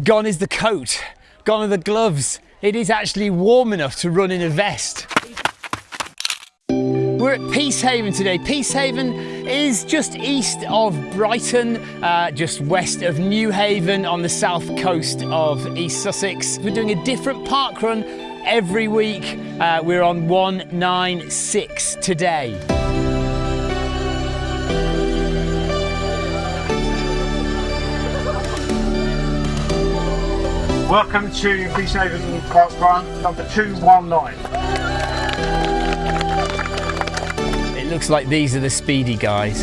Gone is the coat, gone are the gloves. It is actually warm enough to run in a vest. We're at Peacehaven today. Peacehaven is just east of Brighton, uh, just west of Newhaven on the south coast of East Sussex. We're doing a different park run every week. Uh, we're on 196 today. Welcome to Peacehaven Park Run number 219. It looks like these are the speedy guys.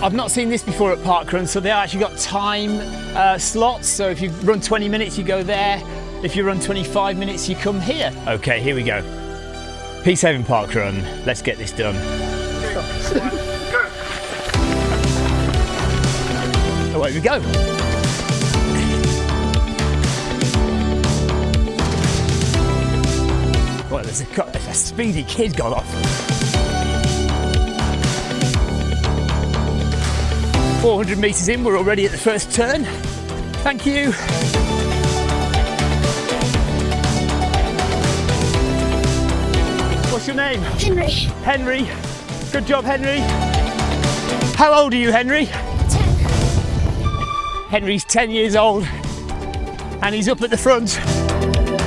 I've not seen this before at parkrun, so they actually got time uh, slots. So if you run 20 minutes, you go there. If you run 25 minutes, you come here. Okay, here we go. Peacehaven Parkrun. Let's get this done. Away we go. There's a, there's a speedy kid gone off. 400 metres in, we're already at the first turn. Thank you. What's your name? Henry, Henry. Good job, Henry. How old are you, Henry? 10. Henry's 10 years old and he's up at the front.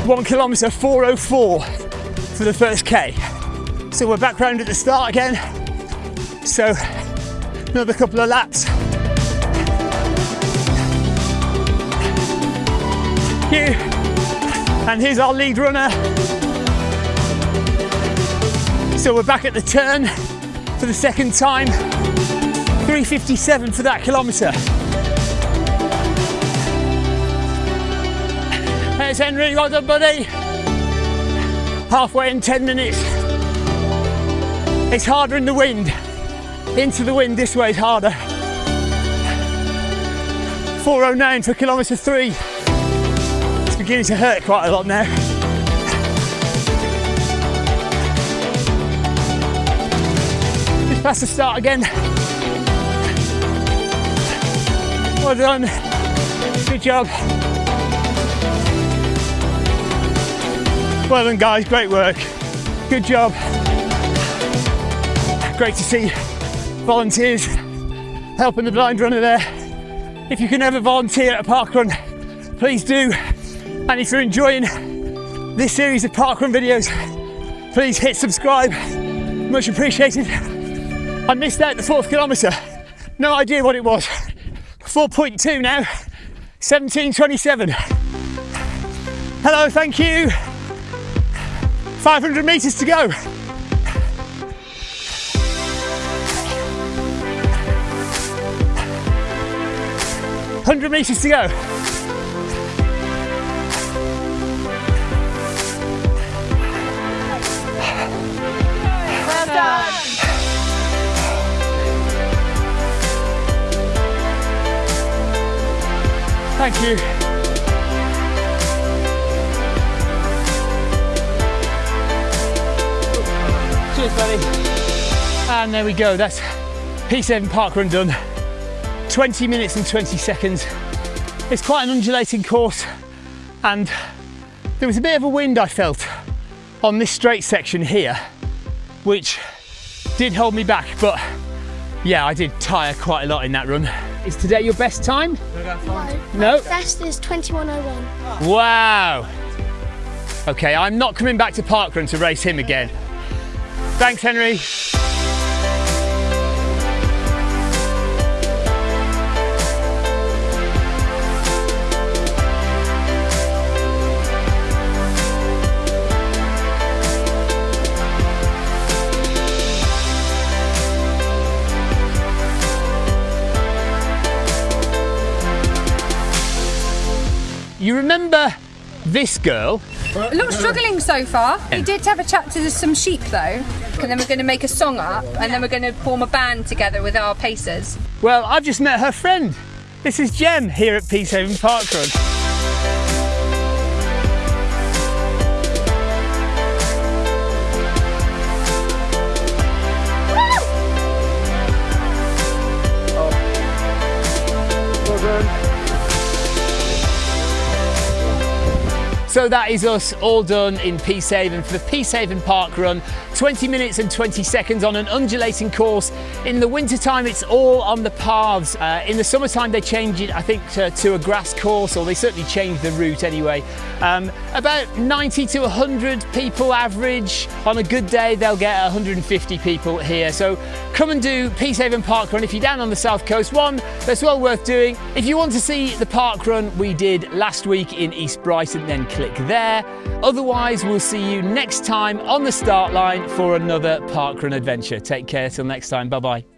One kilometre 404 for the first K. So we're back round at the start again. So another couple of laps. Here. And here's our lead runner. So we're back at the turn for the second time. 357 for that kilometre. There's Henry, well done, buddy. Halfway in 10 minutes. It's harder in the wind. Into the wind, this way is harder. 409 for kilometre three. It's beginning to hurt quite a lot now. Just past the start again. Well done. Good job. Well done, guys. Great work. Good job. Great to see volunteers helping the blind runner there. If you can ever volunteer at a park run, please do. And if you're enjoying this series of parkrun videos, please hit subscribe. Much appreciated. I missed out the fourth kilometre. No idea what it was. 4.2 now. 17.27. Hello, thank you. 500 metres to go. Hundred metres to go. Well done. Thank you. Cheers, buddy. And there we go. That's P7 park run done. 20 minutes and 20 seconds. It's quite an undulating course, and there was a bit of a wind I felt on this straight section here, which did hold me back. But yeah, I did tire quite a lot in that run. Is today your best time? No. Best is 2101. Wow. Okay, I'm not coming back to Parkrun to race him again. Thanks, Henry. You remember this girl? A little struggling so far. He did have a chat to some sheep though, and then we're going to make a song up, and then we're going to form a band together with our pacers. Well, I've just met her friend. This is Jem here at Peacehaven Parkrun. So that is us all done in Peacehaven for the Peacehaven Park Run. 20 minutes and 20 seconds on an undulating course. In the wintertime, it's all on the paths. Uh, in the summertime, they change it, I think, to, to, a grass course, or they certainly change the route anyway. Um, about 90 to 100 people average. On a good day, they'll get 150 people here. So come and do Peacehaven Park Run if you're down on the south coast. One that's well worth doing. If you want to see the park run we did last week in East Brighton, then click click there. Otherwise, we'll see you next time on the start line for another parkrun adventure. Take care till next time. Bye bye.